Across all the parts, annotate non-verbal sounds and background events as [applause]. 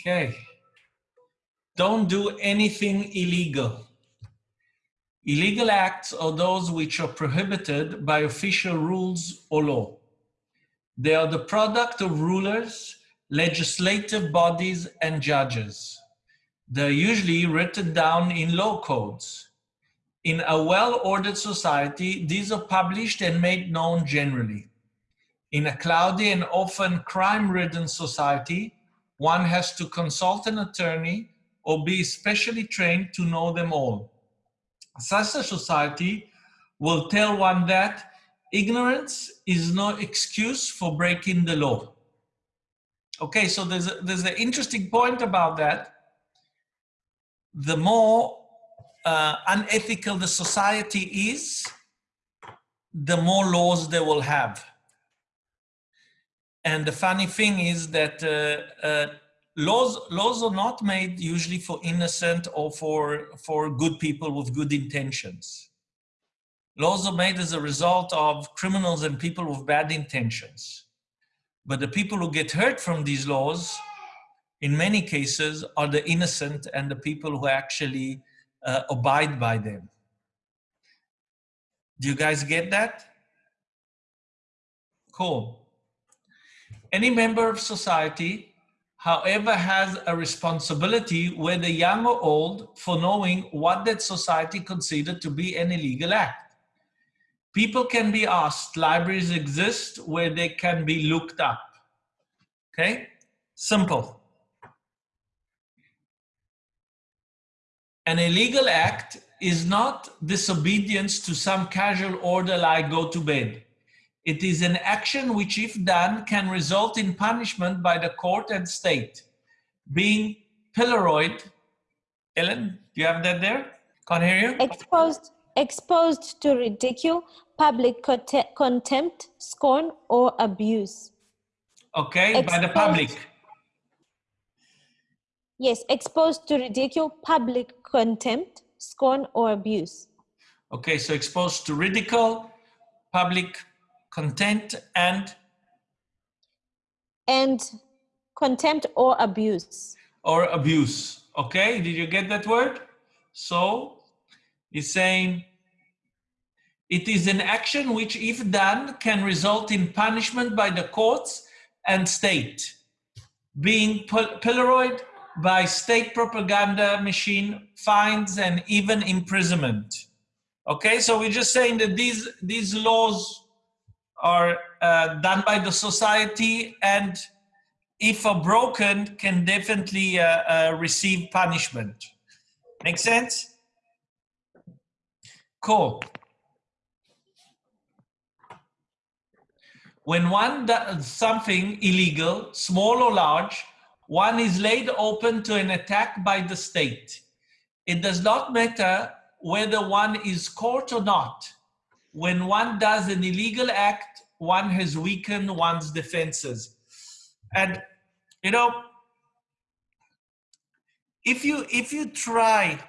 Okay. Don't do anything illegal. Illegal acts are those which are prohibited by official rules or law. They are the product of rulers, legislative bodies, and judges. They're usually written down in law codes. In a well-ordered society, these are published and made known generally. In a cloudy and often crime-ridden society, one has to consult an attorney or be specially trained to know them all. Such a society will tell one that ignorance is no excuse for breaking the law. Okay, so there's, a, there's an interesting point about that. The more uh, unethical the society is, the more laws they will have. And the funny thing is that uh, uh, laws laws are not made usually for innocent or for for good people with good intentions. Laws are made as a result of criminals and people with bad intentions. But the people who get hurt from these laws, in many cases, are the innocent and the people who actually uh, abide by them. Do you guys get that? Cool. Any member of society, however, has a responsibility, whether young or old, for knowing what that society considered to be an illegal act. People can be asked, libraries exist where they can be looked up. Okay, simple. An illegal act is not disobedience to some casual order like go to bed. It is an action which, if done, can result in punishment by the court and state. Being pilloried, Ellen, do you have that there? Can't hear you? Exposed, exposed to ridicule, public contempt, scorn, or abuse. Okay, exposed, by the public. Yes, exposed to ridicule, public contempt, scorn, or abuse. Okay, so exposed to ridicule, public contempt and and contempt or abuse. or abuse. Okay did you get that word? So he's saying it is an action which if done can result in punishment by the courts and state being pilloried by state propaganda machine fines and even imprisonment. Okay so we're just saying that these these laws are uh, done by the society and if are broken can definitely uh, uh, receive punishment. Make sense? Cool. When one does something illegal, small or large, one is laid open to an attack by the state. It does not matter whether one is caught or not when one does an illegal act, one has weakened one's defenses. And, you know, if you, if you try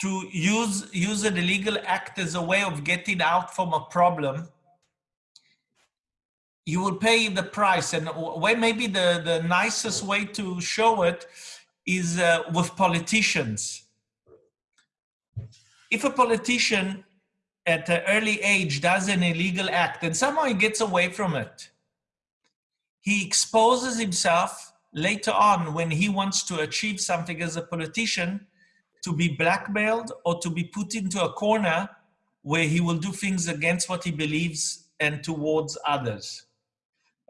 to use, use an illegal act as a way of getting out from a problem, you will pay the price. And where maybe the, the nicest way to show it is uh, with politicians. If a politician at an early age does an illegal act and somehow he gets away from it, he exposes himself later on when he wants to achieve something as a politician to be blackmailed or to be put into a corner where he will do things against what he believes and towards others.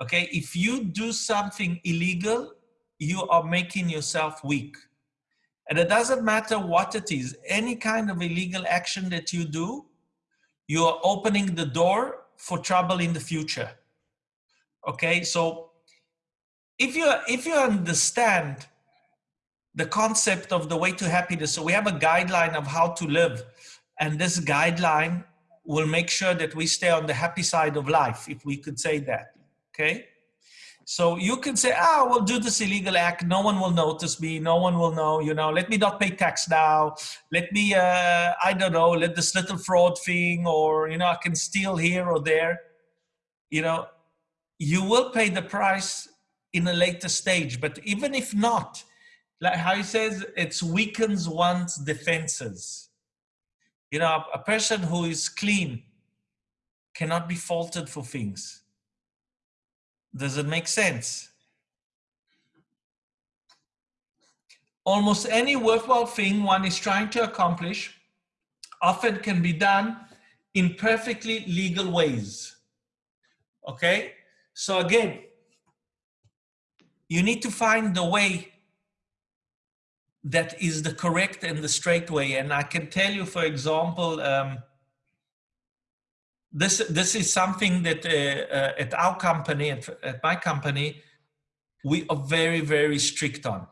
Okay, if you do something illegal, you are making yourself weak. And it doesn't matter what it is, any kind of illegal action that you do, you are opening the door for trouble in the future. Okay, so if you if you understand the concept of the way to happiness, so we have a guideline of how to live, and this guideline will make sure that we stay on the happy side of life, if we could say that. Okay. So you can say, ah, we'll do this illegal act. No one will notice me. No one will know, you know, let me not pay tax now. Let me, uh, I don't know, let this little fraud thing or, you know, I can steal here or there. You know, you will pay the price in a later stage. But even if not, like how he says, it weakens one's defenses. You know, a person who is clean cannot be faulted for things. Does it make sense? Almost any worthwhile thing one is trying to accomplish often can be done in perfectly legal ways. Okay? So again, you need to find the way that is the correct and the straight way. And I can tell you, for example, um, this this is something that uh, uh, at our company, at, at my company, we are very very strict on.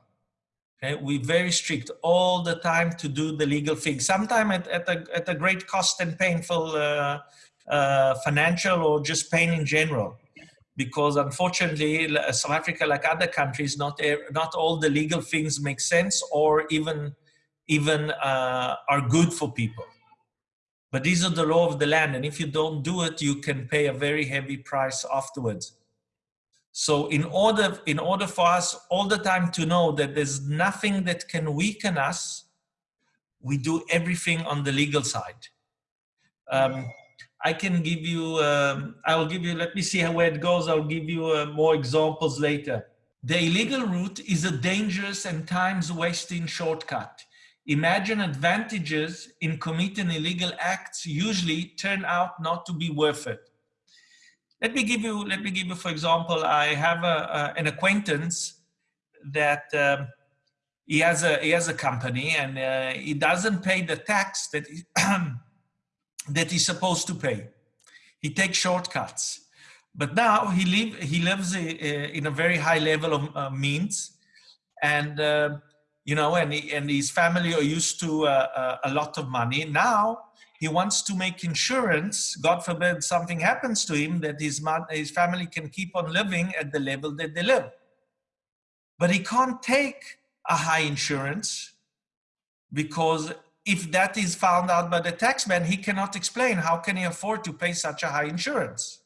Okay, we're very strict all the time to do the legal thing. Sometimes at, at, a, at a great cost and painful uh, uh, financial or just pain in general. Because unfortunately, South Africa, like other countries, not, not all the legal things make sense or even, even uh, are good for people. But these are the law of the land. And if you don't do it, you can pay a very heavy price afterwards. So in order, in order for us all the time to know that there's nothing that can weaken us, we do everything on the legal side. Um, I can give you, um, I'll give you, let me see how where it goes. I'll give you uh, more examples later. The illegal route is a dangerous and times wasting shortcut. Imagine advantages in committing illegal acts usually turn out not to be worth it. Let me give you, let me give you, for example, I have a, a an acquaintance that um, he has a he has a company and uh, he doesn't pay the tax that he, [clears throat] that he's supposed to pay. He takes shortcuts, but now he live he lives uh, in a very high level of uh, means, and uh, you know, and he, and his family are used to uh, uh, a lot of money. Now he wants to make insurance, God forbid something happens to him, that his, his family can keep on living at the level that they live. But he can't take a high insurance because if that is found out by the taxman, he cannot explain how can he afford to pay such a high insurance.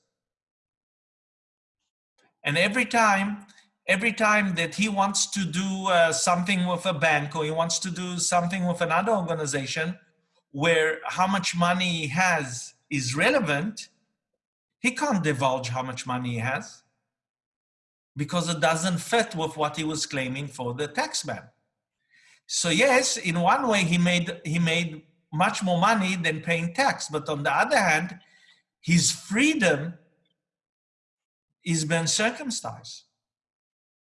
And every time, every time that he wants to do uh, something with a bank or he wants to do something with another organization, where how much money he has is relevant, he can't divulge how much money he has because it doesn't fit with what he was claiming for the taxman. So yes, in one way he made, he made much more money than paying tax, but on the other hand, his freedom is been circumcised.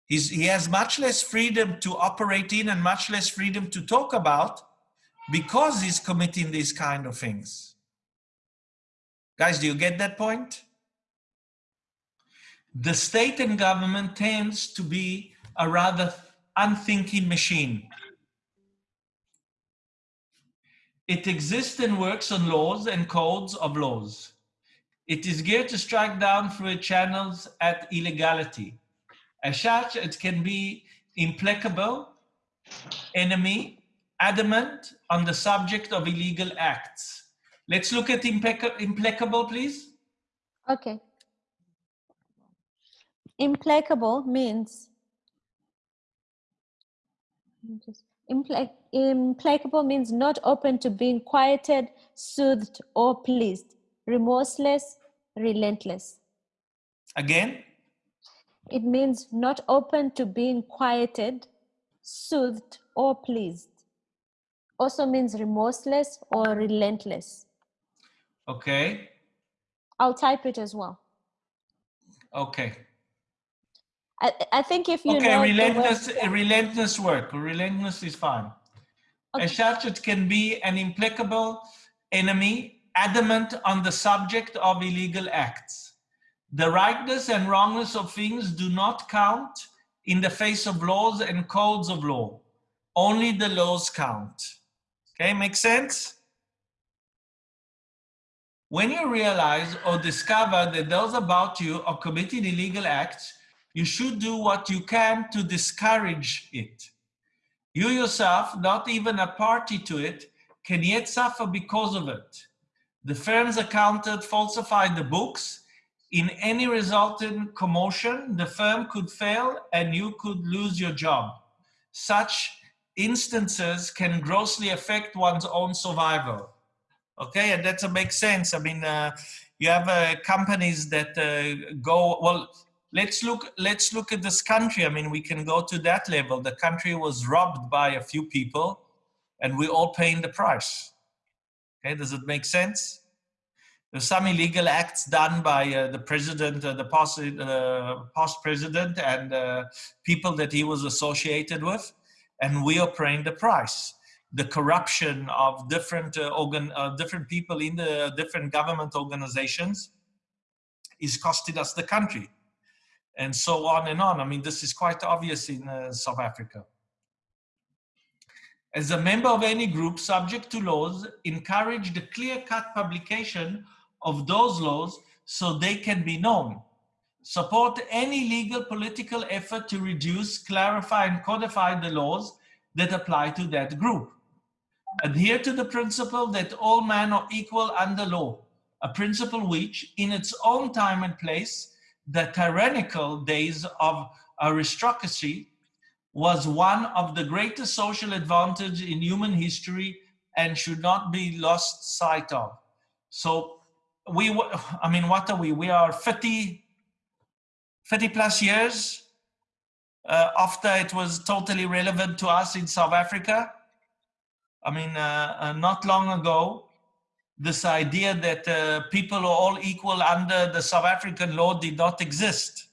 He's, he has much less freedom to operate in and much less freedom to talk about because he's committing these kind of things. Guys, do you get that point? The state and government tends to be a rather unthinking machine. It exists and works on laws and codes of laws. It is geared to strike down through its channels at illegality. As such, it can be implacable, enemy, adamant on the subject of illegal acts. Let's look at implacable, please. Okay. Implacable means implacable means not open to being quieted, soothed, or pleased, remorseless, relentless. Again? It means not open to being quieted, soothed, or pleased also means remorseless or relentless. Okay. I'll type it as well. Okay. I, I think if you okay, know relentless, relentless work. Relentless is fine. Okay. Such, it can be an implacable enemy, adamant on the subject of illegal acts. The rightness and wrongness of things do not count in the face of laws and codes of law. Only the laws count. Okay, makes sense? When you realize or discover that those about you are committing illegal acts, you should do what you can to discourage it. You yourself, not even a party to it, can yet suffer because of it. The firm's accountant falsified the books In any resultant commotion, the firm could fail and you could lose your job. Such instances can grossly affect one's own survival. Okay, and that makes sense. I mean, uh, you have uh, companies that uh, go well. Let's look. Let's look at this country. I mean, we can go to that level. The country was robbed by a few people, and we're all paying the price. Okay, does it make sense? Some illegal acts done by uh, the president, uh, the past, uh, past president, and uh, people that he was associated with, and we are paying the price. The corruption of different uh, organ, uh, different people in the different government organizations is costing us the country, and so on and on. I mean, this is quite obvious in South Africa as a member of any group subject to laws, encourage the clear-cut publication of those laws so they can be known. Support any legal political effort to reduce, clarify, and codify the laws that apply to that group. Adhere to the principle that all men are equal under law, a principle which, in its own time and place, the tyrannical days of aristocracy was one of the greatest social advantage in human history and should not be lost sight of. So we, [sighs] I mean, what are we? We are 50, 50 plus years uh, after it was totally relevant to us in South Africa. I mean, uh, uh, not long ago, this idea that uh, people are all equal under the South African law did not exist.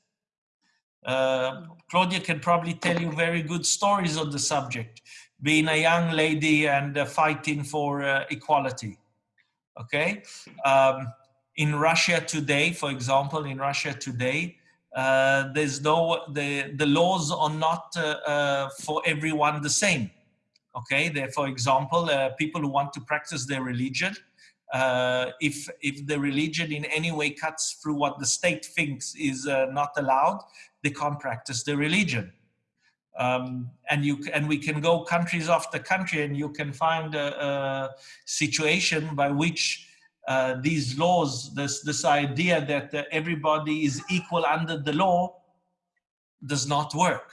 Uh, Claudia can probably tell you very good stories on the subject, being a young lady and uh, fighting for equality. Okay. Um, in Russia today, for example, in Russia today, uh, there's no, the, the laws are not uh, uh, for everyone the same. Okay, there, for example, uh, people who want to practice their religion, uh, if, if the religion in any way cuts through what the state thinks is uh, not allowed, they can't practice their religion. Um, and you and we can go countries after country and you can find a, a situation by which uh, these laws, this, this idea that uh, everybody is equal under the law does not work.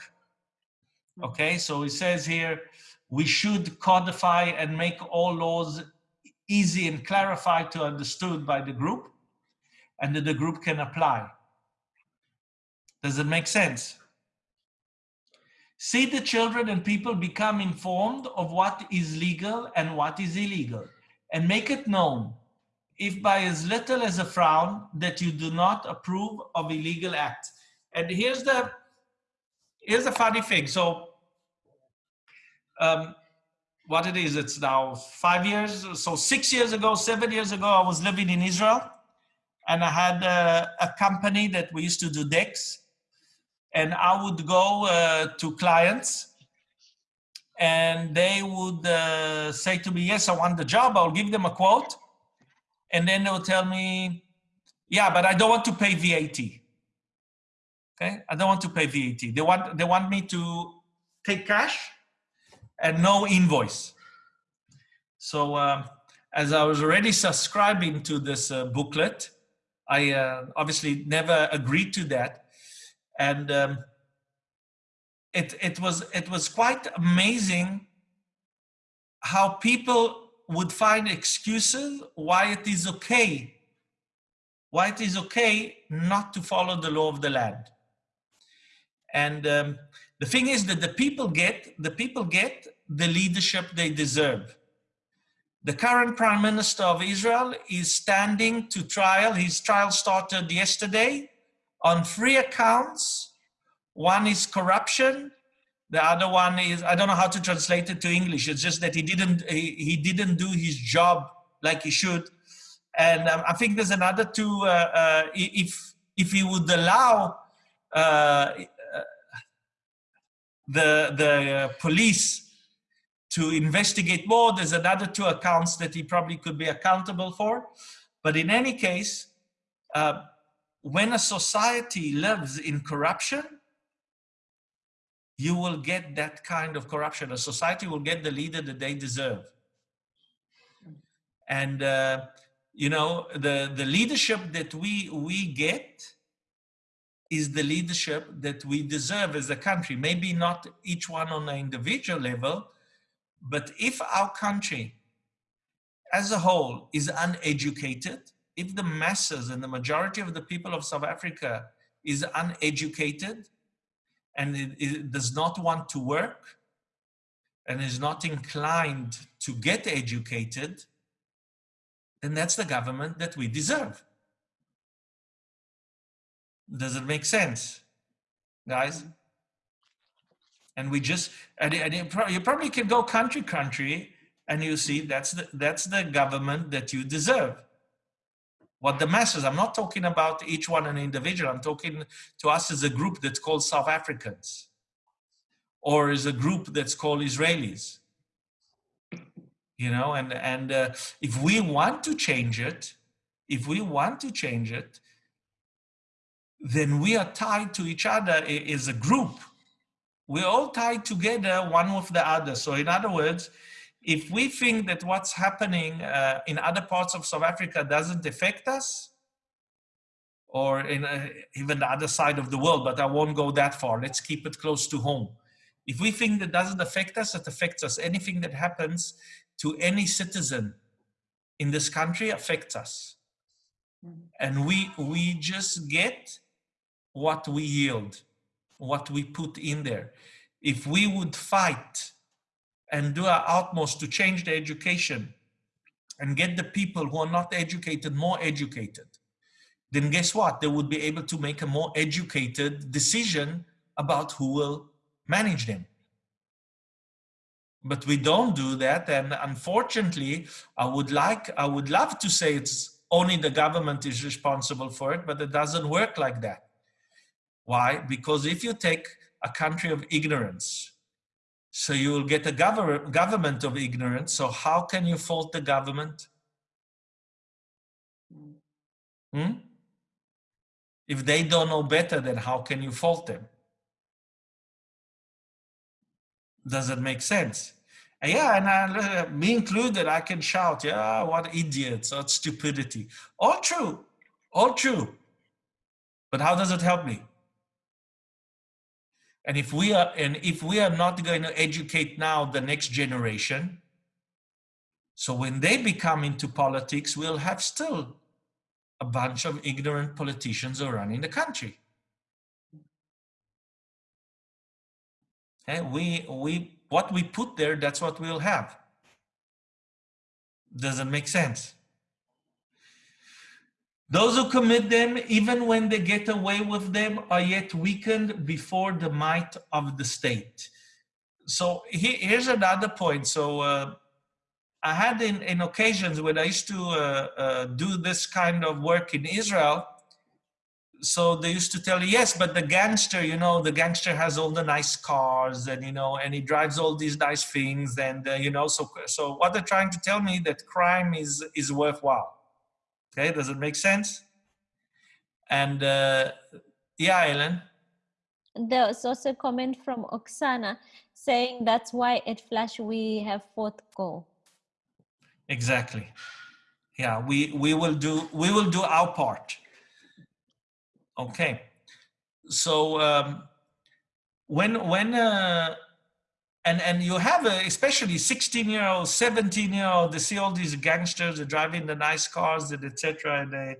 Hmm. Okay, so it says here, we should codify and make all laws easy and clarified to understood by the group and that the group can apply. Does it make sense? See the children and people become informed of what is legal and what is illegal and make it known if by as little as a frown that you do not approve of illegal acts. And here's the here's the funny thing. So um, what it is, it's now five years. So six years ago, seven years ago, I was living in Israel and I had a, a company that we used to do decks and I would go uh, to clients and they would uh, say to me, yes, I want the job. I'll give them a quote and then they'll tell me, yeah, but I don't want to pay VAT. Okay, I don't want to pay VAT. They want they want me to take cash and no invoice. So um, as I was already subscribing to this uh, booklet, I uh, obviously never agreed to that, and um, it it was it was quite amazing how people would find excuses why it is okay, why it is okay not to follow the law of the land. And um, the thing is that the people get, the people get the leadership they deserve. The current prime minister of Israel is standing to trial. His trial started yesterday on three accounts. One is corruption, the other one is, I don't know how to translate it to English. It's just that he didn't, he, he didn't do his job like he should. And um, I think there's another two, uh, uh, if, if he would allow uh, uh the, the police to investigate more, there's another two accounts that he probably could be accountable for. But in any case, uh, when a society lives in corruption, you will get that kind of corruption. A society will get the leader that they deserve. And uh, you know, the, the leadership that we, we get is the leadership that we deserve as a country. Maybe not each one on an individual level, but if our country as a whole is uneducated, if the masses and the majority of the people of South Africa is uneducated and it, it does not want to work and is not inclined to get educated, then that's the government that we deserve. Does it make sense, guys? Mm-hmm. And we just, and, and you, pro you probably can go country, country, and you see that's the, that's the government that you deserve. What the masses, I'm not talking about each one an individual, I'm talking to us as a group that's called South Africans or as a group that's called Israelis. You know, and, and uh, if we want to change it, if we want to change it, then we are tied to each other as a group. We're all tied together one with the other. So in other words, if we think that what's happening uh, in other parts of South Africa doesn't affect us, or in uh, even the other side of the world, but I won't go that far. Let's keep it close to home. If we think that doesn't affect us, it affects us. Anything that happens to any citizen in this country affects us. Mm-hmm. And we, we just get what we yield, what we put in there. If we would fight and do our utmost to change the education and get the people who are not educated more educated, then guess what? They would be able to make a more educated decision about who will manage them. But we don't do that. And unfortunately, I would like, I would love to say it's only the government is responsible for it, but it doesn't work like that. Why? Because if you take a country of ignorance, so you will get a gov government of ignorance. So how can you fault the government? Hmm? If they don't know better, then how can you fault them? Does it make sense? Yeah, and I, uh, me included, I can shout, yeah, what idiots, what stupidity. All true, all true. But how does it help me? And if we are, and if we are not going to educate now the next generation, so when they become into politics, we'll have still a bunch of ignorant politicians running the country. And we, we, what we put there, that's what we'll have. Doesn't make sense. Those who commit them, even when they get away with them, are yet weakened before the might of the state. So he, here's another point. So uh, I had in, in occasions when I used to uh, uh, do this kind of work in Israel, so they used to tell you, yes, but the gangster, you know, the gangster has all the nice cars and, you know, and he drives all these nice things. And, uh, you know, so, so what they're trying to tell me that crime is, is worthwhile. Okay, does it make sense? And uh, yeah, Ellen. There was also a comment from Oksana saying that's why at Flash we have fourth goal. Exactly. Yeah, we we will do we will do our part. Okay. So um, when when uh, and and you have a, especially 16 year old 17 year old they see all these gangsters are driving the nice cars and etc and they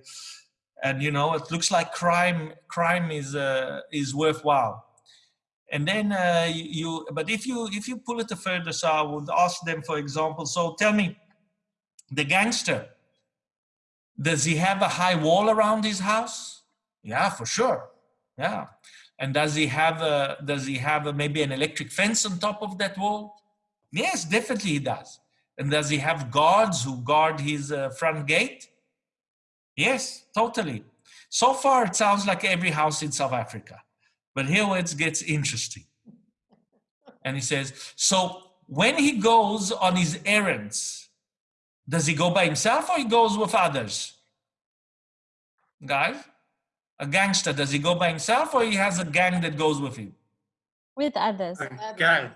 and you know it looks like crime crime is uh, is worthwhile. And then uh, you but if you if you pull it further so i would ask them for example so tell me the gangster does he have a high wall around his house? Yeah for sure. Yeah and does he have a, does he have a, maybe an electric fence on top of that wall? Yes, definitely he does. And does he have guards who guard his uh, front gate? Yes, totally. So far, it sounds like every house in South Africa. But here it gets interesting. And he says, so when he goes on his errands, does he go by himself or he goes with others? Guys? A gangster, does he go by himself or he has a gang that goes with him? With others. A gang.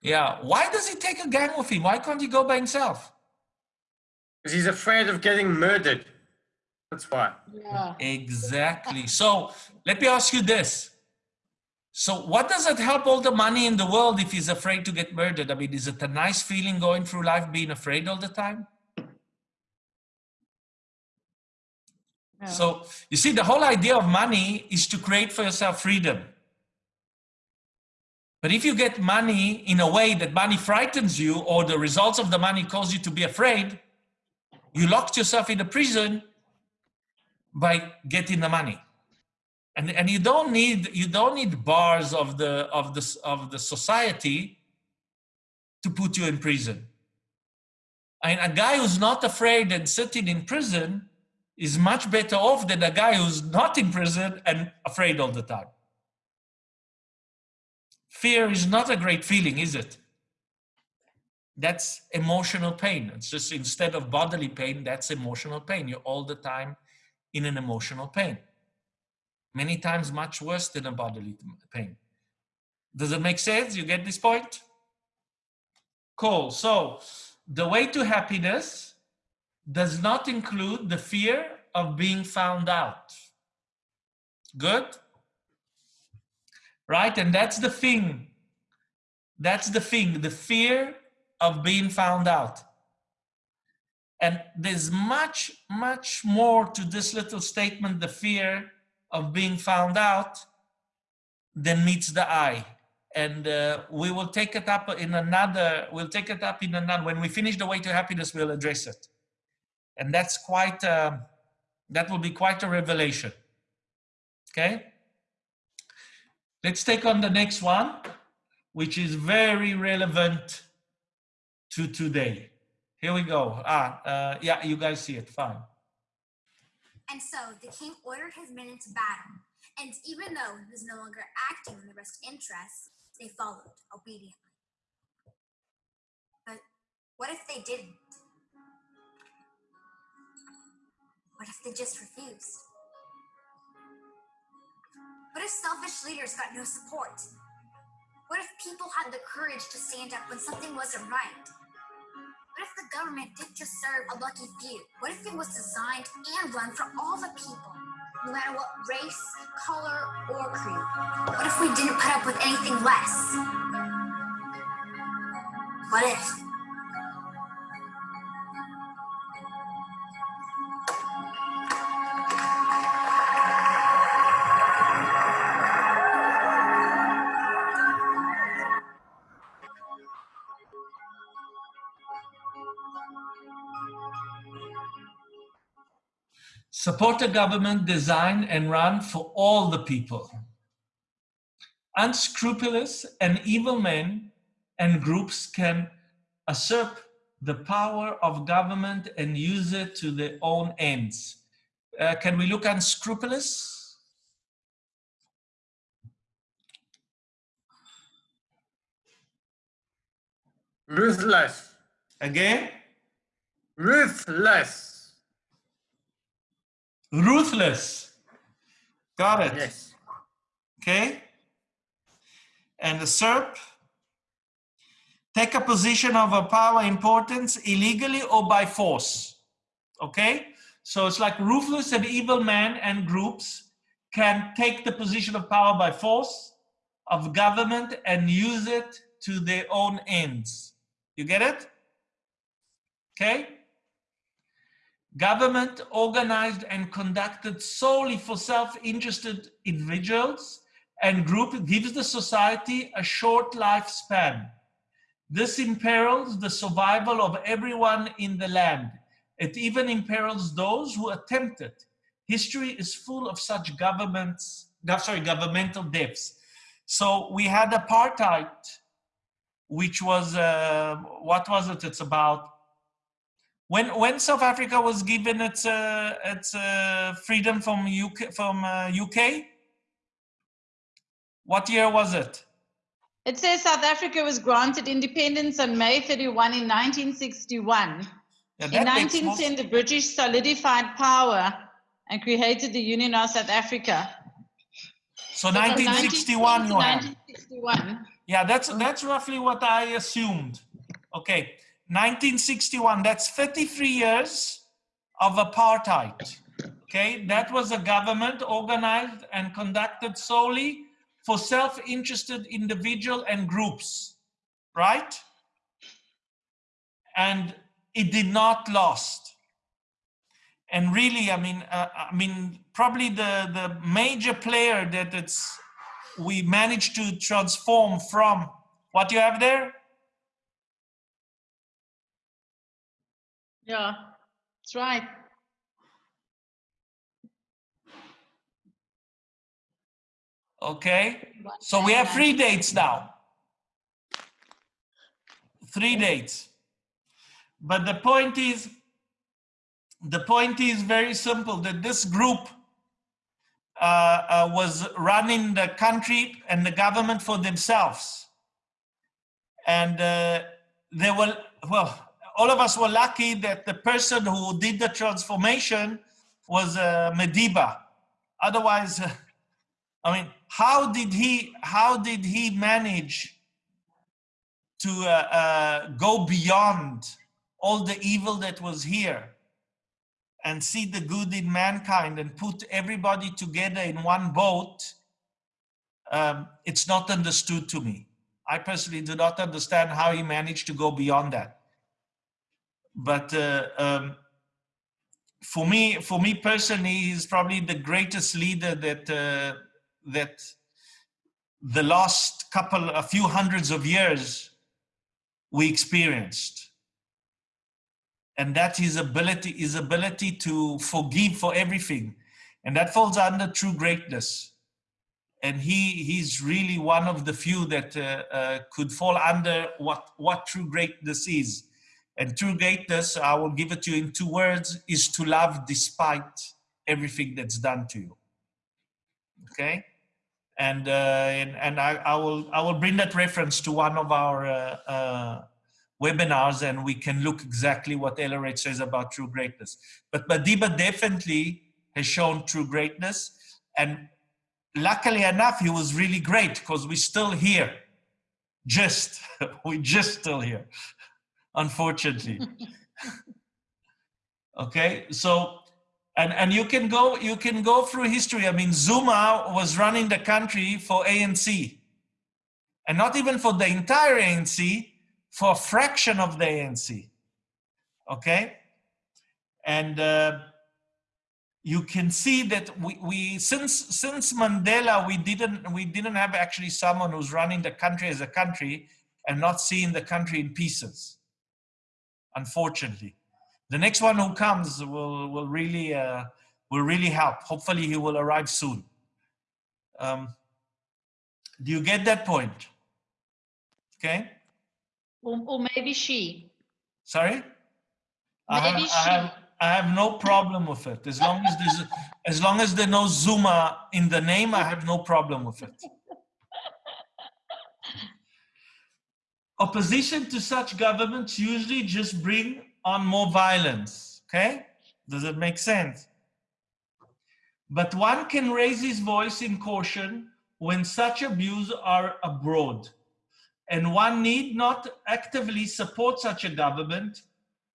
Yeah. Why does he take a gang with him? Why can't he go by himself? Because he's afraid of getting murdered. That's why. Yeah. Exactly. So let me ask you this. So what does it help all the money in the world if he's afraid to get murdered? I mean, is it a nice feeling going through life being afraid all the time? So you see, the whole idea of money is to create for yourself freedom. But if you get money in a way that money frightens you or the results of the money cause you to be afraid, you locked yourself in a prison by getting the money. And, and you don't need you don't need bars of the of the of the society to put you in prison. And a guy who's not afraid and sitting in prison is much better off than a guy who's not in prison and afraid all the time. Fear is not a great feeling, is it? That's emotional pain. It's just instead of bodily pain, that's emotional pain. You're all the time in an emotional pain. Many times much worse than a bodily pain. Does it make sense? You get this point? Cool. So the way to happiness does not include the fear of being found out. Good? Right? And that's the thing. That's the thing, the fear of being found out. And there's much, much more to this little statement, the fear of being found out, than meets the eye. And uh, we will take it up in another, we'll take it up in another, when we finish the way to happiness, we'll address it. And that's quite, uh, that will be quite a revelation. Okay? Let's take on the next one, which is very relevant to today. Here we go. Ah, uh, yeah, you guys see it, fine. And so the king ordered his men into battle, and even though he was no longer acting in the best interests, they followed obediently. But what if they didn't? What if they just refused? What if selfish leaders got no support? What if people had the courage to stand up when something wasn't right? What if the government didn't just serve a lucky few? What if it was designed and run for all the people, no matter what race, color, or creed? What if we didn't put up with anything less? What if? Support a government designed and run for all the people. Unscrupulous and evil men and groups can usurp the power of government and use it to their own ends. Uh, can we look unscrupulous? Ruthless. Again? Ruthless. Ruthless. Got it. Yes. Okay? And the SERP, take a position of a power importance illegally or by force. Okay? So it's like ruthless and evil men and groups can take the position of power by force of government and use it to their own ends. You get it? Okay? Government organized and conducted solely for self-interested individuals and group gives the society a short lifespan. This imperils the survival of everyone in the land. It even imperils those who attempt it. History is full of such governments, sorry, governmental deaths. So we had apartheid, which was, uh, what was it? It's about when when South Africa was given its uh, its uh, freedom from UK from uh, UK. What year was it? It says South Africa was granted independence on May 31 in 1961. Yeah, In that 1910, the British solidified power and created the Union of South Africa. So So from 1961 you 1910 have. 1961. Yeah, that's that's roughly what I assumed. Okay, 1961, that's 33 years of apartheid. Okay, that was a government organized and conducted solely for self-interested individual and groups, right? And it did not last. And really, I mean, uh, I mean, probably the the major player that it's we managed to transform from what you have there Yeah, that's right. Okay, so we have three dates now. Three dates. But the point is, the point is very simple that this group uh, uh, was running the country and the government for themselves. And uh, they were, well, all of us were lucky that the person who did the transformation was uh, Madiba. Otherwise, uh, [laughs] I mean, how did he how did he manage to uh, uh, go beyond all the evil that was here and see the good in mankind and put everybody together in one boat? Um, it's not understood to me. I personally do not understand how he managed to go beyond that. But uh, um, for me, for me personally, he's probably the greatest leader that uh, that the last couple, a few hundreds of years, we experienced. And that his ability, his ability to forgive for everything. And that falls under true greatness. And he, he's really one of the few that uh, uh, could fall under what, what true greatness is. And true greatness, I will give it to you in two words, is to love despite everything that's done to you. Okay? and uh, and, and I, I, will I will bring that reference to one of our uh, uh, webinars, and we can look exactly what Ellered says about true greatness. But Madiba definitely has shown true greatness, and luckily enough, he was really great because we're still here. Just [laughs] we just still here, unfortunately. [laughs] [laughs] okay, so and and you can go you can go through history. I mean zuma was running the country for anc and not even for the entire anc for a fraction of the anc okay? And uh, you can see that we, we since since mandela we didn't we didn't have actually someone who's running the country as a country and not seeing the country in pieces unfortunately the next one who comes will will really uh, will really help. Hopefully, he will arrive soon. Um, do you get that point? Okay. Or, or maybe she. Sorry. I have, Maybe I have she. I have no problem with it as long as there's as long as there's no Zuma in the name. I have no problem with it. Opposition to such governments usually just bring on more violence. Okay? Does it make sense? But one can raise his voice in caution when such abuse are abroad. And one need not actively support such a government.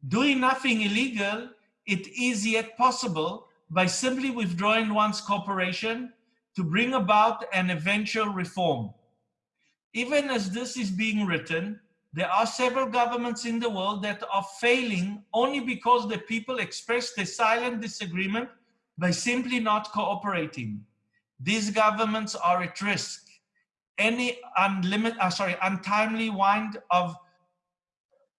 Doing nothing illegal, it is yet possible by simply withdrawing one's cooperation to bring about an eventual reform. Even as this is being written, there are several governments in the world that are failing only because the people express their silent disagreement by simply not cooperating. These governments are at risk. Any unlimited, uh, sorry, untimely wind of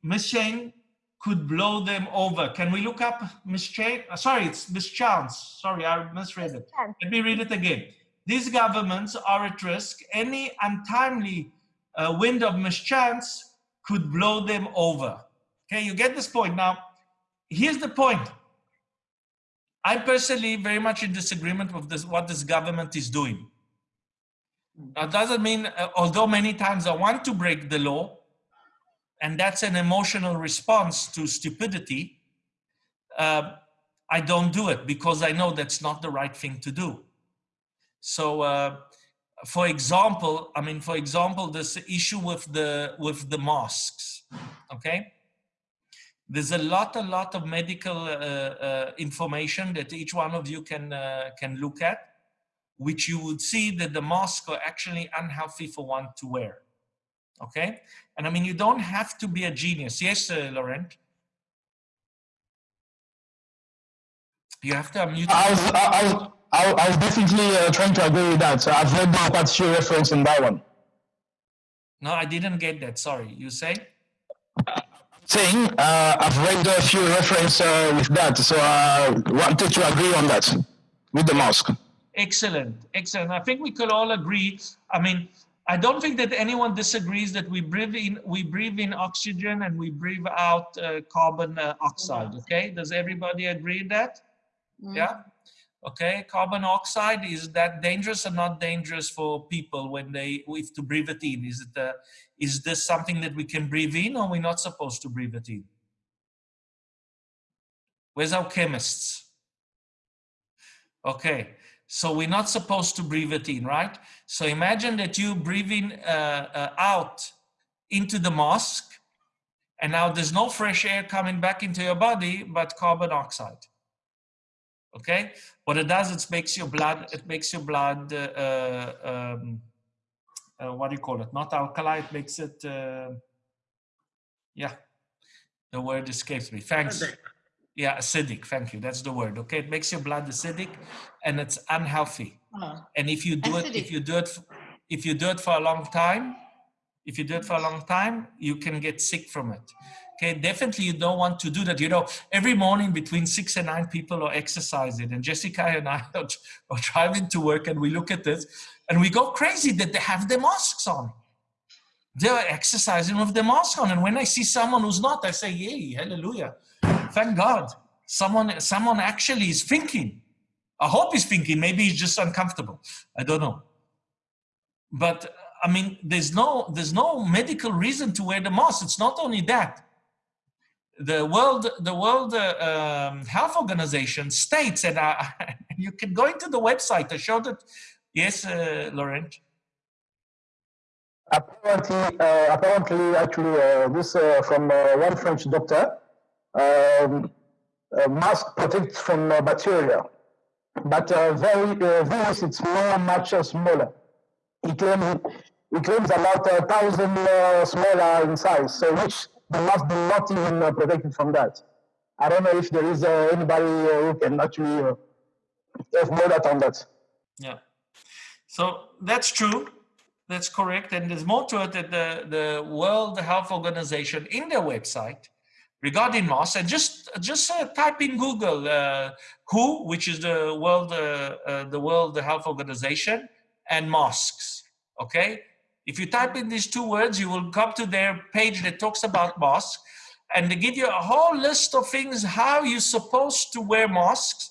mischance could blow them over. Can we look up mischance? Uh, sorry, it's mischance. Sorry, I misread it. Let me read it again. These governments are at risk. Any untimely uh, wind of mischance could blow them over. Okay, you get this point. Now, here's the point. I'm personally very much in disagreement with this, what this government is doing. That doesn't mean, uh, although many times I want to break the law, and that's an emotional response to stupidity, uh, I don't do it because I know that's not the right thing to do. So, uh, for example, I mean, for example, this issue with the with the mosques, okay? There's a lot, a lot of medical uh, uh, information that each one of you can uh, can look at, which you would see that the masks are actually unhealthy for one to wear. Okay, and I mean you don't have to be a genius. Yes, uh, Laurent. You have to unmute. I was, I, I, I, I was definitely uh, trying to agree with that. So I've read uh, quite a few reference in that one. No, I didn't get that. Sorry. You say? Saying uh, I've read a few reference uh, with that, so I wanted to agree on that with the mask. Excellent, excellent. I think we could all agree. I mean, I don't think that anyone disagrees that we breathe in, we breathe in oxygen and we breathe out uh, carbon uh, oxide. Okay, does everybody agree that? Yeah. Okay, carbon oxide is that dangerous or not dangerous for people when they if to breathe it in? Is it uh, is this something that we can breathe in or we're not supposed to breathe it in? Where's our chemists? Okay, so we're not supposed to breathe it in, right? So imagine that you breathing uh, uh, out into the mosque and now there's no fresh air coming back into your body, but carbon oxide. Okay, what it does, it makes your blood, it makes your blood, uh, uh, um, uh, what do you call it? Not alkali, it makes it, uh, yeah, the word escapes me. Thanks. Acidic. Yeah, acidic. Thank you. That's the word. Okay, it makes your blood acidic, and it's unhealthy. Oh. And if you do it, if you do it, if you do it for a long time, if you do it for a long time, you can get sick from it. Okay, definitely you don't want to do that. You know, every morning between six and nine people are exercising, and Jessica and I [laughs] are, are driving to work, and we look at this, and we go crazy that they have their masks on. They're exercising with the mask on, and when I see someone who's not, I say, "Yay, hallelujah! Thank God, someone, someone actually is thinking." I hope he's thinking. Maybe he's just uncomfortable. I don't know. But I mean, there's no there's no medical reason to wear the mask. It's not only that. The World the World uh, um, Health Organization states, and I, [laughs] you can go into the website. to show that Yes, uh, Laurent. Apparently, uh, apparently, actually, uh, this uh, from uh, one French doctor. Um, uh, mask protects from uh, bacteria, but uh, very uh, virus it's more much uh, smaller. it claims he claims about a thousand uh, smaller in size, so which the mask do not even uh, protect it from that. I don't know if there is uh, anybody uh, who can actually uh, have more that on that. Yeah. So that's true. That's correct. And there's more to it that the, the World Health Organization in their website regarding masks, and just just uh, type in Google uh, WHO, which is the World uh, uh, the World Health Organization, and masks. Okay. If you type in these two words, you will come to their page that talks about masks, and they give you a whole list of things how you're supposed to wear masks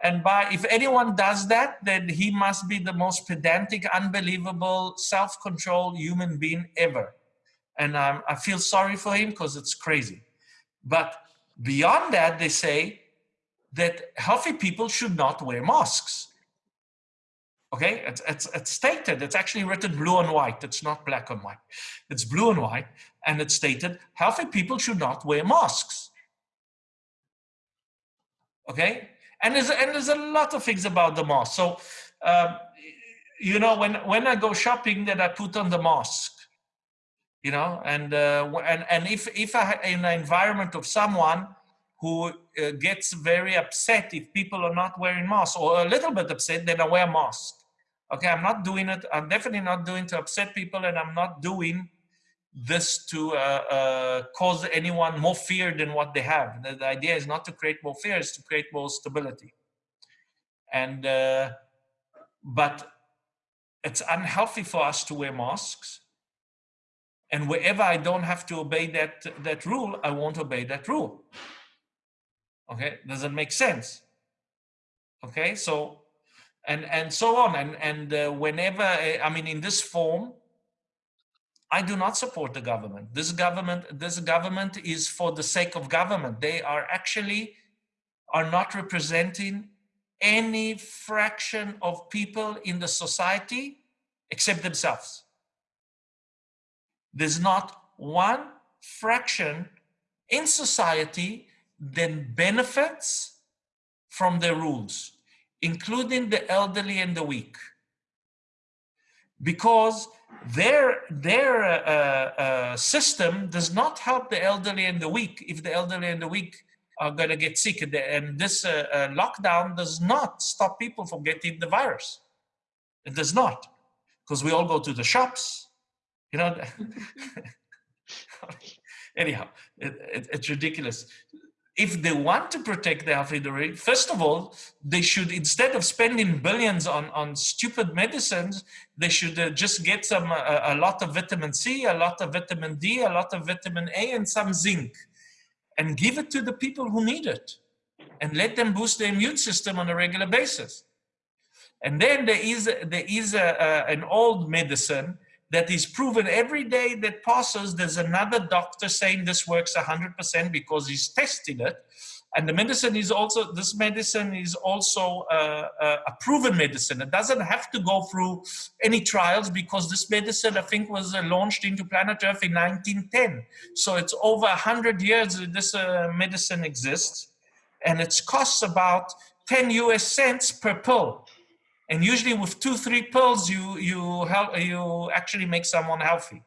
and by if anyone does that, then he must be the most pedantic, unbelievable, self-controlled human being ever. And um, I feel sorry for him because it's crazy. But beyond that, they say that healthy people should not wear masks. Okay, it's, it's, it's stated, it's actually written blue and white. It's not black and white. It's blue and white. And it's stated healthy people should not wear masks. Okay, and there's and there's a lot of things about the mask. So, um, you know, when when I go shopping, that I put on the mask. You know, and uh, and and if if I in an environment of someone who uh, gets very upset if people are not wearing masks or a little bit upset, then I wear a mask. Okay, I'm not doing it. I'm definitely not doing to upset people, and I'm not doing this to uh, uh, cause anyone more fear than what they have. The, the idea is not to create more fear; it's to create more stability. And uh, but it's unhealthy for us to wear masks. And wherever I don't have to obey that that rule, I won't obey that rule. Okay, does it make sense? Okay, so and and so on and and uh, whenever uh, I mean in this form I do not support the government. This government, this government is for the sake of government. They are actually are not representing any fraction of people in the society except themselves. There's not one fraction in society that benefits from the rules, including the elderly and the weak. Because their, their uh, uh, system does not help the elderly and the weak if the elderly and the weak are going to get sick. And this uh, uh, lockdown does not stop people from getting the virus. It does not, because we all go to the shops, you know. [laughs] Anyhow, it, it, it's ridiculous. If they want to protect the elderly, first of all, they should, instead of spending billions on, on stupid medicines, they should uh, just get some, uh, a lot of vitamin C, a lot of vitamin D, a lot of vitamin A, and some zinc and give it to the people who need it and let them boost their immune system on a regular basis. And then there is, there is a, a, an old medicine that is proven every day that passes. There's another doctor saying this works 100% because he's tested it. And the medicine is also, this medicine is also a, a, proven medicine. It doesn't have to go through any trials because this medicine, I think, was uh, launched into planet Earth in 1910. So it's over 100 years that this uh, medicine exists. And it costs about 10 US cents per pill. And usually with two, three pills, you, you, help, you actually make someone healthy.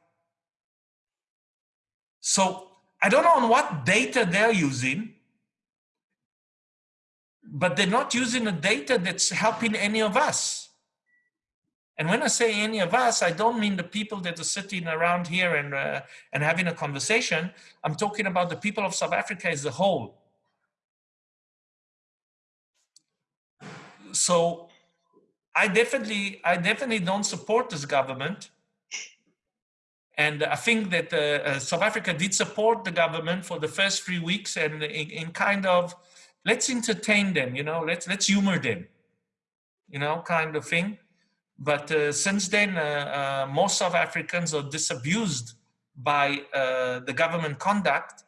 So I don't know on what data they're using, but they're not using the data that's helping any of us. And when I say any of us, I don't mean the people that are sitting around here and, uh, and having a conversation. I'm talking about the people of South Africa as a whole. So I definitely, I definitely don't support this government. And I think that uh, uh, South Africa did support the government for the first three weeks and in, in kind of let's entertain them, you know, let's, let's humor them, you know, kind of thing. But uh, since then, uh, uh, most South Africans are disabused by uh, the government conduct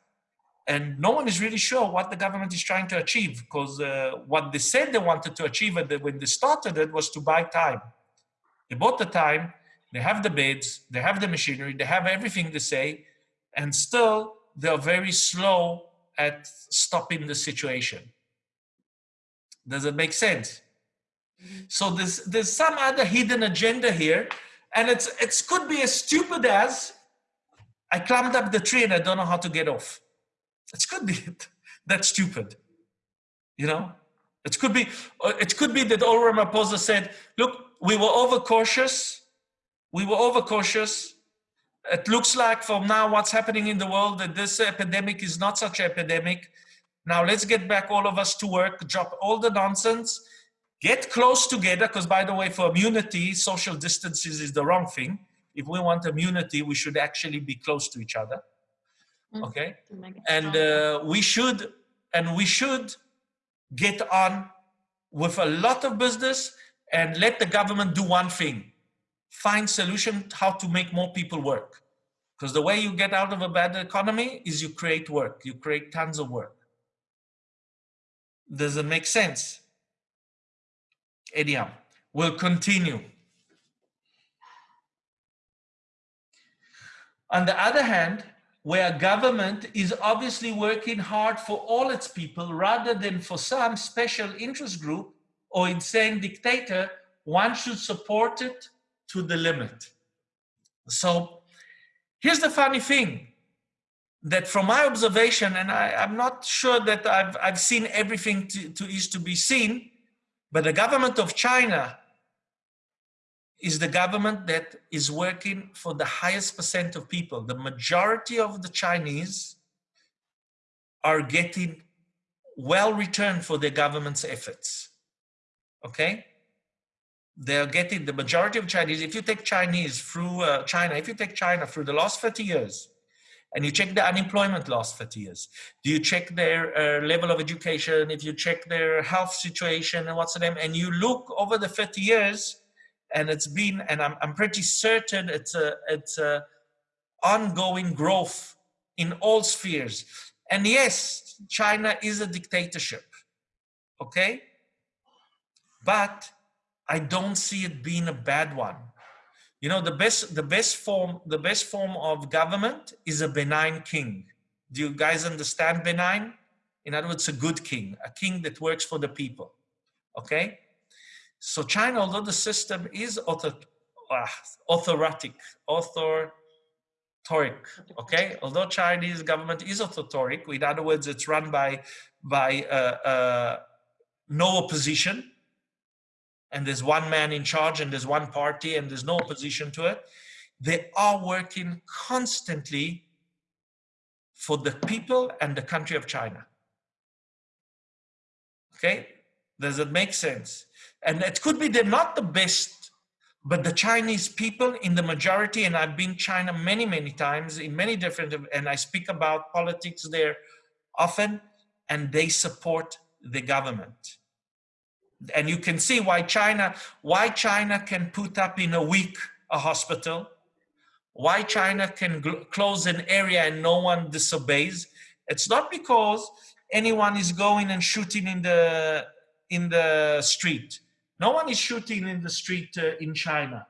and no one is really sure what the government is trying to achieve because uh, what they said they wanted to achieve when they started it was to buy time. They bought the time, they have the beds, they have the machinery, they have everything to say, and still they're very slow at stopping the situation. Does it make sense? So there's there's some other hidden agenda here, and it's it could be as stupid as I climbed up the tree and I don't know how to get off. It could be [laughs] that stupid, you know. It could be uh, it could be that Cyril Ramaphosa said, "Look, we were overcautious. We were overcautious it looks like from now what's happening in the world that this epidemic is not such an epidemic. Now let's get back all of us to work, drop all the nonsense, get close together, because by the way, for immunity, social distances is the wrong thing. If we want immunity, we should actually be close to each other. Mm. Okay? And uh, we should, and we should get on with a lot of business and let the government do one thing find solution how to make more people work. Because the way you get out of a bad economy is you create work, you create tons of work. Does it make sense? Anyhow, we'll continue. On the other hand, where government is obviously working hard for all its people rather than for some special interest group or insane dictator, one should support it to the limit. So here's the funny thing that from my observation, and I, am not sure that I've, I've seen everything to, to is to be seen, but the government of China is the government that is working for the highest percent of people. The majority of the Chinese are getting well returned for their government's efforts. Okay? they're getting the majority of Chinese. If you take Chinese through uh, China, if you take China through the last 30 years, and you check the unemployment last 30 years, do you check their uh, level of education, if you check their health situation and what's the name, and you look over the 30 years, and it's been, and I'm, I'm pretty certain it's a, it's a ongoing growth in all spheres. And yes, China is a dictatorship, okay? But I don't see it being a bad one. You know, the best, the best form, the best form of government is a benign king. Do you guys understand benign? In other words, a good king, a king that works for the people. Okay? So China, although the system is author, uh, authoritic, okay? Although Chinese government is authoric, in other words, it's run by, by uh, uh, no opposition, and there's one man in charge and there's one party and there's no opposition to it. They are working constantly for the people and the country of China. Okay, does it make sense? And it could be they're not the best, but the Chinese people in the majority, and I've been China many, many times in many different, and I speak about politics there often, and they support the government. And you can see why China, why China can put up in a week a hospital, why China can close an area and no one disobeys. It's not because anyone is going and shooting in the in the street. No one is shooting in the street uh, in China.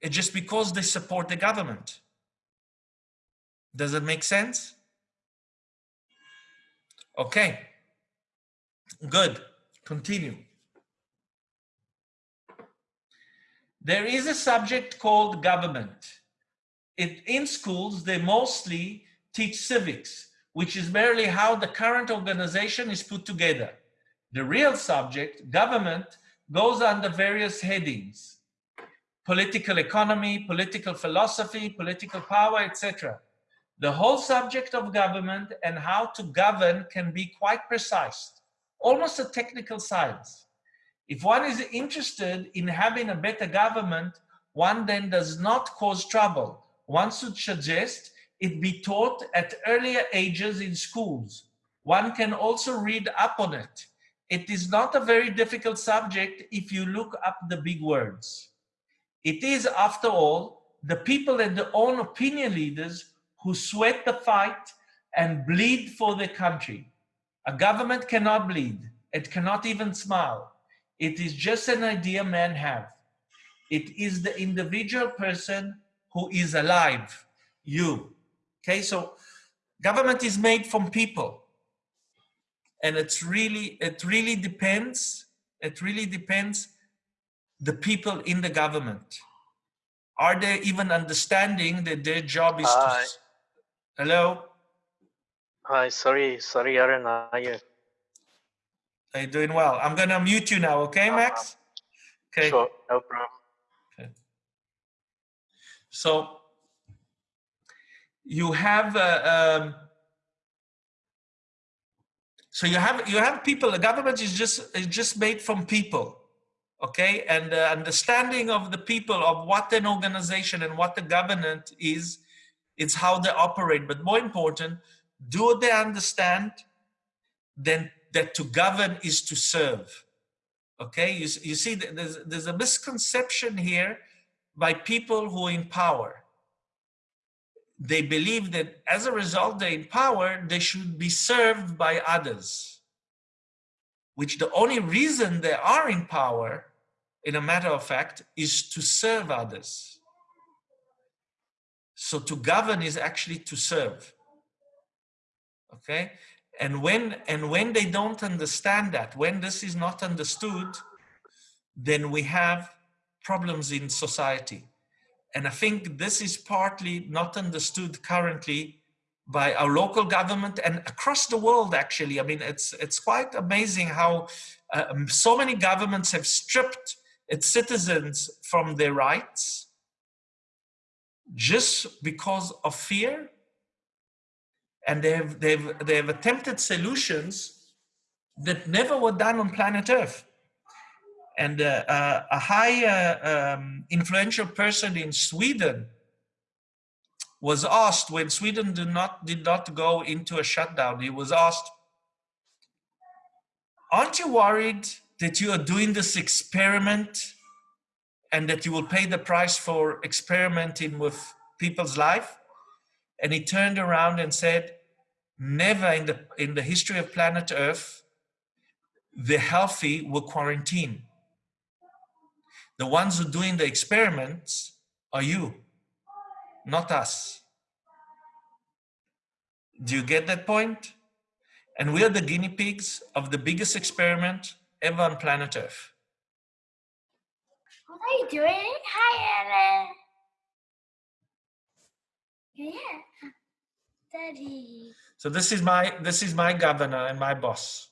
It's just because they support the government. Does it make sense? Okay. Good. Continue. There is a subject called government. It, in schools, they mostly teach civics, which is merely how the current organization is put together. The real subject, government, goes under various headings. Political economy, political philosophy, political power, etc. The whole subject of government and how to govern can be quite precise, almost a technical science. If one is interested in having a better government, one then does not cause trouble. One should suggest it be taught at earlier ages in schools. One can also read up on it. It is not a very difficult subject if you look up the big words. It is, after all, the people and their own opinion leaders who sweat the fight and bleed for the country. A government cannot bleed. It cannot even smile. It is just an idea men have. It is the individual person who is alive, you. Okay, so government is made from people. And it's really, it really depends, it really depends the people in the government. Are they even understanding that their job is Hi. to... Hello? Hi, sorry, sorry, Aaron. I, Are you doing well? I'm gonna mute you now, okay, Max? Okay. Sure, no problem. okay. So you have uh, um, so you have you have people. The government is just is just made from people, okay? And the understanding of the people of what an organization and what the government is, it's how they operate. But more important, do they understand? Then that to govern is to serve. Okay, you, you see, there's, there's a misconception here by people who are in power. They believe that as a result they're in power, they should be served by others. Which the only reason they are in power, in a matter of fact, is to serve others. So to govern is actually to serve. Okay, and when and when they don't understand that when this is not understood then we have problems in society and i think this is partly not understood currently by our local government and across the world actually i mean it's it's quite amazing how uh, so many governments have stripped its citizens from their rights just because of fear and they've they've they've attempted solutions that never were done on planet Earth. And uh, uh, a high uh, um, influential person in Sweden was asked when Sweden did not did not go into a shutdown. He was asked, "Aren't you worried that you are doing this experiment and that you will pay the price for experimenting with people's life?" And he turned around and said, never in the, in the history of planet Earth, the healthy were quarantine. The ones who are doing the experiments are you, not us. Do you get that point? And we are the guinea pigs of the biggest experiment ever on planet Earth. What are you doing? Hi, Ellen. Yeah. Daddy. So this is my this is my governor and my boss.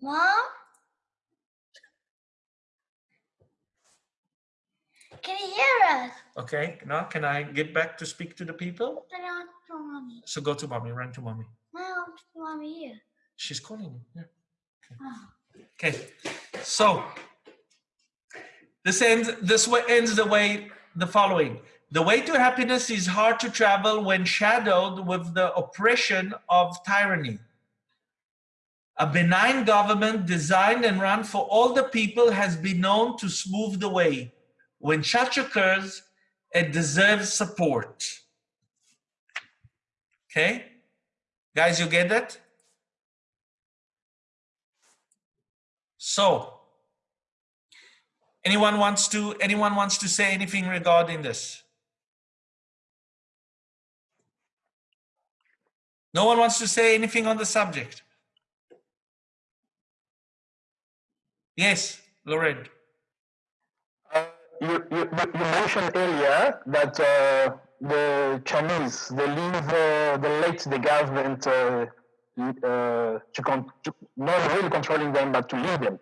Mom? Can you hear us? Okay, now can I get back to speak to the people? I don't want mommy. So go to mommy, run to mommy. Want mommy here. She's calling you. Yeah. Oh. Okay, so this ends this way ends the way the following. The way to happiness is hard to travel when shadowed with the oppression of tyranny. A benign government designed and run for all the people has been known to smooth the way. When such occurs, it deserves support. Okay? Guys, you get that? So, anyone wants to anyone wants to say anything regarding this? No one wants to say anything on the subject. Yes, Loren. You, you, you you mentioned earlier that uh, the Chinese they leave uh, they let the government uh, uh, to, con- to not really controlling them but to lead them.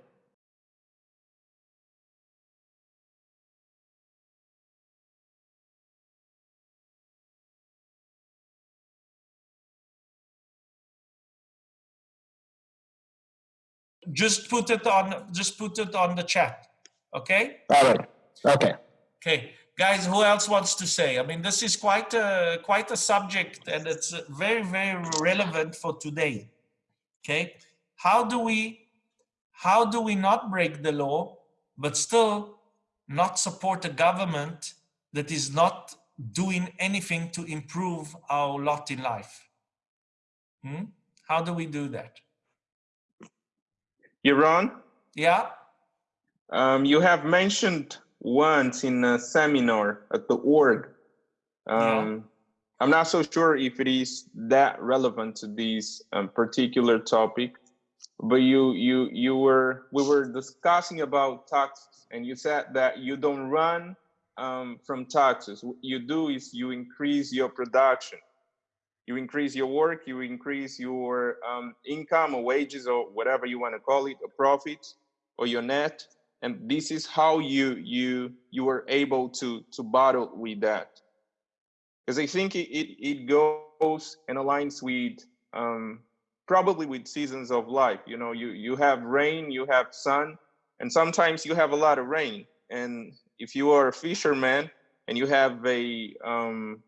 Just put it on just put it on the chat. Okay? All right. Okay. Okay, guys, who else wants to say? I mean, this is quite a quite a subject, and it's very very relevant for today. Okay, how do we how do we not break the law, but still not support a government that is not doing anything to improve our lot in life? Hmm? How do we do that? Yaron, Yeah. um, you have mentioned once in a seminar at the org. Yeah. Um, I'm not so sure if it is that relevant to this um, particular topic, but you you you were we were discussing about taxes, and you said that you don't run um, from taxes. What you do is you increase your production you increase your work, you increase your um, income or wages or whatever you want to call it, or profits or your net, and this is how you you you were able to to battle with that. Because I think it, it it goes and aligns with um, probably with seasons of life. You know, you you have rain, you have sun, and sometimes you have a lot of rain. And if you are a fisherman and you have a um,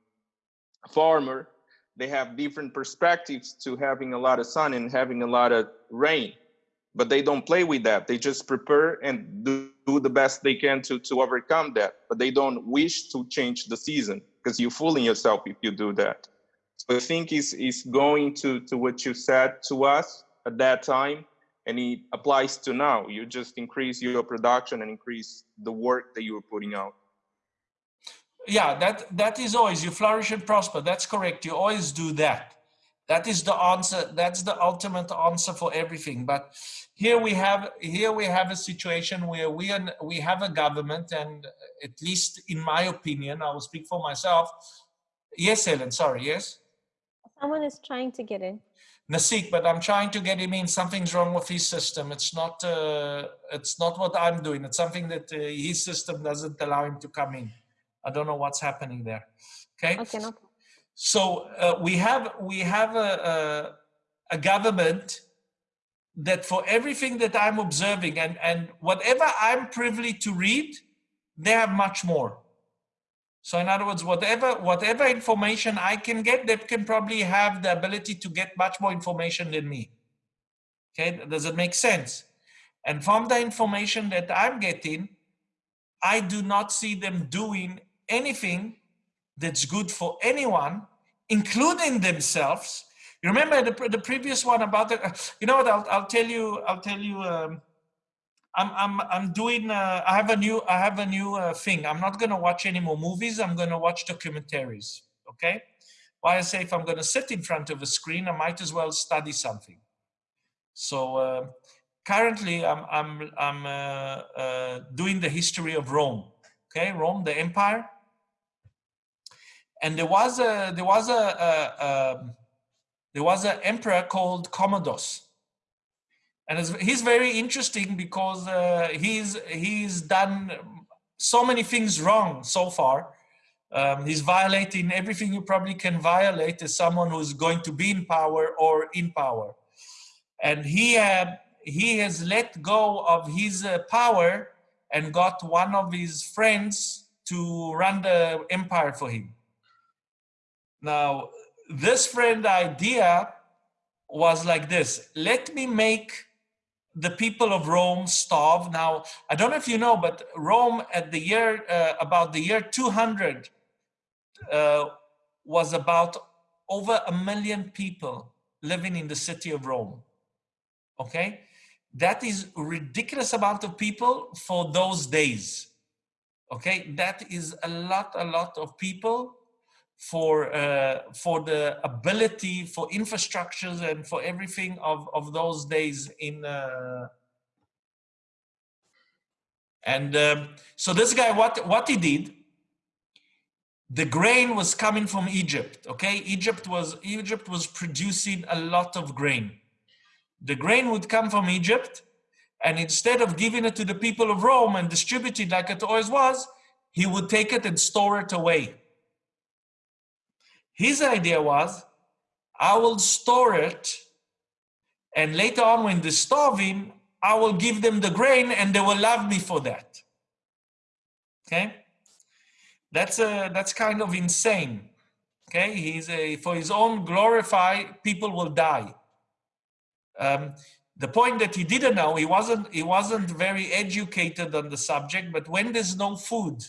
farmer, they have different perspectives to having a lot of sun and having a lot of rain but they don't play with that. They just prepare and do, do the best they can to to overcome that. But they don't wish to change the season because you're fooling yourself if you do that. So i think is is going to to what you said to us at that time and it applies to now. You just increase your production and increase the work that you are putting out. Yeah that that is always you flourish and prosper. That's correct. You always do that that is the answer that's the ultimate answer for everything but here we have here we have a situation where we are, we have a government and at least in my opinion i will speak for myself yes helen sorry yes Someone is trying to get in. Nasik, but I'm trying to get him in. Something's wrong with his system. It's not. Uh, it's not what I'm doing. It's something that uh, his system doesn't allow him to come in. I don't know what's happening there. Okay. Okay, no. So uh, we have we have a, a a government that for everything that I'm observing and and whatever I'm privy to read, they have much more. So in other words, whatever whatever information I can get, they can probably have the ability to get much more information than me. Okay, does it make sense? And from the information that I'm getting, I do not see them doing anything that's good for anyone, including themselves. You remember the, the previous one about the, you know what, I'll, I'll tell you, I'll tell you, um, I'm, I'm, I'm doing, uh, I have a new, I have a new uh, thing. I'm not going to watch any more movies. I'm going to watch documentaries. Okay. why I say if I'm going to sit in front of a screen, I might as well study something. So uh, currently, I'm I'm I'm uh, uh, doing the history of Rome. Okay, Rome, the empire, and there was a there was a, a, a there was an emperor called Commodus, and he's very interesting because uh, he's he's done so many things wrong so far. Um, he's violating everything you probably can violate as someone who's going to be in power or in power. And he had he has let go of his uh, power and got one of his friends to run the empire for him. Now, this friend idea was like this, let me make the people of Rome starve. Now, I don't know if you know, but Rome at the year, uh, about the year 200, uh, was about over a million people living in the city of Rome. Okay? That is ridiculous amount of people for those days. Okay? That is a lot, a lot of people for uh, for the ability for infrastructures and for everything of of those days in uh, and um, so this guy what what he did the grain was coming from Egypt okay? Egypt was Egypt was producing a lot of grain. The grain would come from Egypt and instead of giving it to the people of Rome and distributing like it always was he would take it and store it away his idea was, I will store it, and later on when they're starving, I will give them the grain and they will love me for that. Okay? That's, a, that's kind of insane. Okay? He's a, for his own glorify, people will die. Um, the point that he didn't know, he wasn't, he wasn't very educated on the subject, but when there's no food,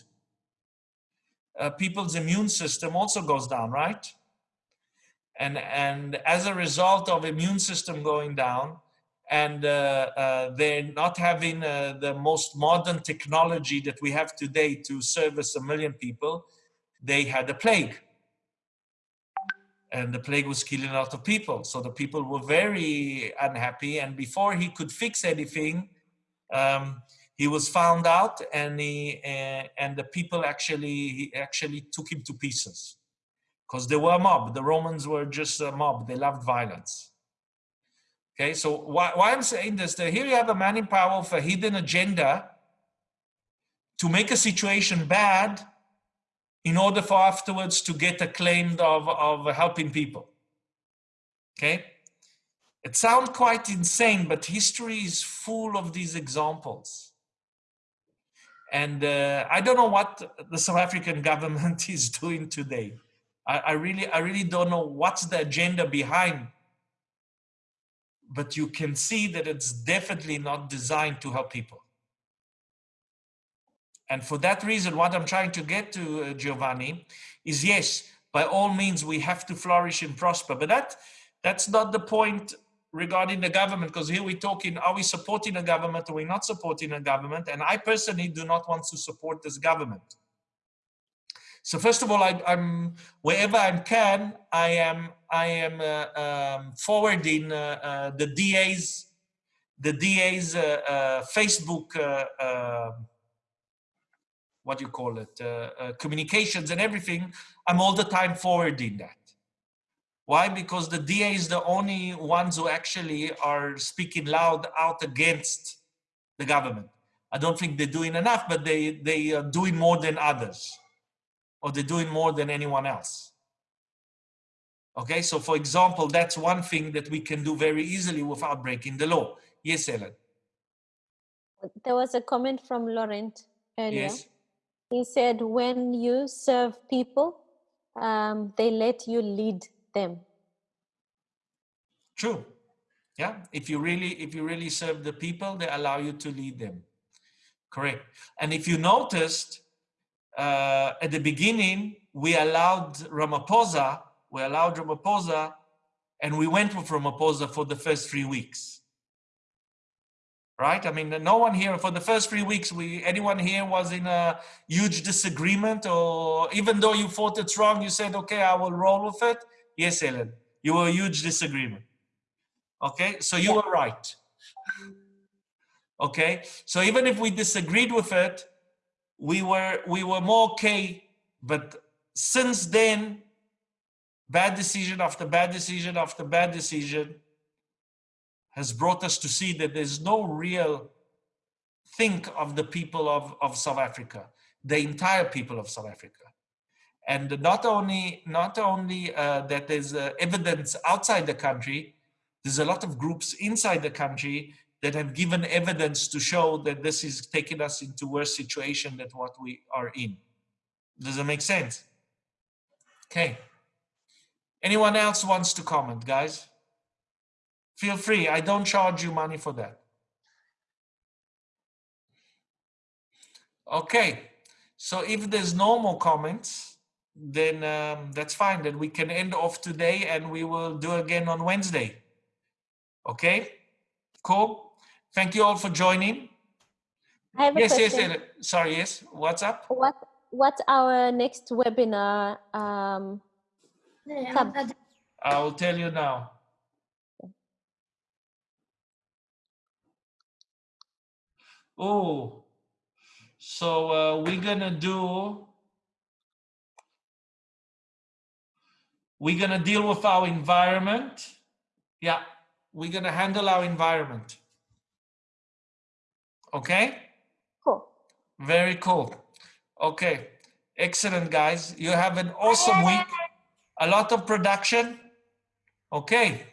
uh, people's immune system also goes down, right? And, and as a result of immune system going down, and uh, uh, they're not having uh, the most modern technology that we have today to service a million people, they had a plague. And the plague was killing a lot of people. So the people were very unhappy. And before he could fix anything, um, he was found out and he uh, and the people actually he actually took him to pieces. Because they were a mob. The romans were just a mob. They loved violence. Okay so why, why i'm saying this that here you have a man in power with a hidden agenda to make a situation bad in order for afterwards to get acclaimed of, of helping people. Okay? It sounds quite insane but history is full of these examples and uh, I don't know what the South African [laughs] government is doing today. I, I, really, I really don't know what's the agenda behind. But you can see that it's definitely not designed to help people. And for that reason, what I'm trying to get to, uh, Giovanni, is yes, by all means, we have to flourish and prosper. But that, that's not the point regarding the government, because here we're talking, are we supporting a government or we're not supporting a government? And I personally do not want to support this government. So first of all, I, am wherever I can, I am I am uh, um, forwarding uh, uh, the DA's the DA's uh, uh, Facebook uh, what do you call it communications and everything. I'm all the time forwarding that. Why? Because the DA is the only ones who actually are speaking loud out against the government. I don't think they're doing enough, but they, they are doing more than others, or they're doing more than anyone else. Okay, so for example, that's one thing that we can do very easily without breaking the law. Yes, Ellen. There was a comment from Laurent earlier. Yes. He said, when you serve people, um, they let you lead them. True. Yeah. If you really, if you really serve the people, they allow you to lead them. Correct. And if you noticed, uh, at the beginning, we allowed Ramaphosa, we allowed Ramaphosa, and we went with Ramaphosa for the first three weeks. right? I mean, no one here for the first three weeks, we anyone here was in a huge disagreement, or even though you thought it's wrong, you said, okay, I will roll with it. Yes, Ellen, you were a huge disagreement. Okay, so you were right. Okay, so even if we disagreed with it, we were we were more okay. But since then, bad decision after bad decision after bad decision has brought us to see that there's no real think of the people of, of South Africa, the entire people of South Africa. And not only, not only uh, that there's uh, evidence outside the country, there's a lot of groups inside the country that have given evidence to show that this is taking us into worse situation than what we are in. Does it make sense? Okay. Anyone else wants to comment, guys? Feel free. I don't charge you money for that. Okay. So if there's no more comments, then um, that's fine. Then we can end off today and we will do again on Wednesday. Okay? Cool. Thank you all for joining. I have a Yes, yes, question. yes. Sorry, yes. What's up? What what's our next webinar? Um, Yeah, I'll- I will tell you now. Oh, so uh, we're gonna do. We're gonna deal with our environment. Yeah, we're gonna handle our environment. Okay, cool. very cool. Okay, excellent, guys. You have an awesome week. A lot of production. Okay.